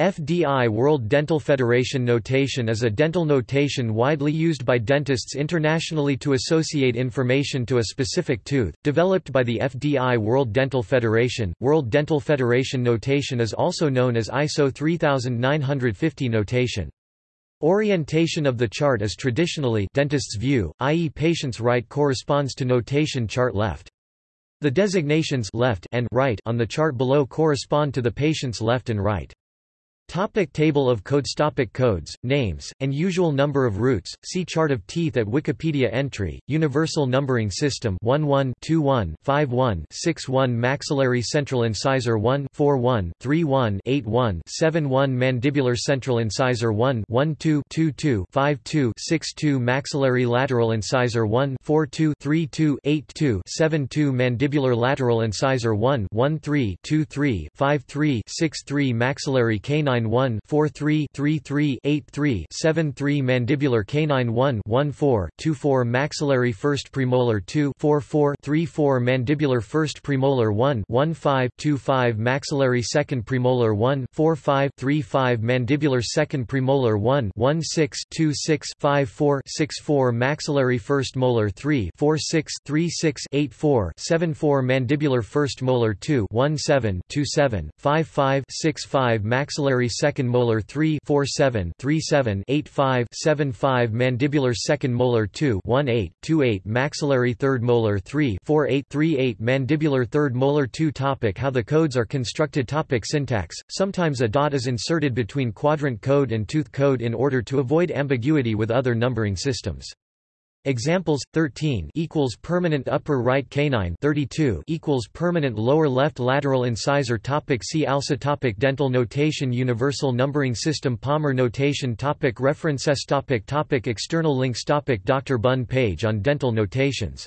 FDI World Dental Federation notation is a dental notation widely used by dentists internationally to associate information to a specific tooth, developed by the FDI World Dental Federation. World Dental Federation notation is also known as ISO 3950 notation. Orientation of the chart is traditionally dentist's view, i.e. patient's right corresponds to notation chart left. The designations left and right on the chart below correspond to the patient's left and right. Topic table of codes Topic Codes, names, and usual number of roots, see Chart of teeth at Wikipedia entry, Universal Numbering System. 11 21 51 61 Maxillary Central Incisor 1 41 31 81 71 Mandibular Central Incisor 1 12 22 52 62 Maxillary Lateral Incisor 1 42 32 82 72 Mandibular Lateral Incisor 1 13 23 53 63 Maxillary Canine canine 1 43 33 83 73 mandibular canine 1 14 24 maxillary first premolar 2 44 34 mandibular first premolar 1 15 25 maxillary second premolar 1 45 35 mandibular second premolar 1 16 26 54 64 maxillary first molar 3 46 36 84 74 mandibular first molar 2 17 27 55 65 maxillary second molar 3 47 37 85 75 mandibular second molar 2 18 28 maxillary third molar 3 48 38 mandibular third molar 2 topic How the codes are constructed topic Syntax Sometimes a dot is inserted between quadrant code and tooth code in order to avoid ambiguity with other numbering systems. Examples 13 equals permanent upper right canine 32 equals permanent lower left lateral incisor topic see also topic dental notation universal numbering system Palmer notation topic references topic topic external links topic Dr Bun page on dental notations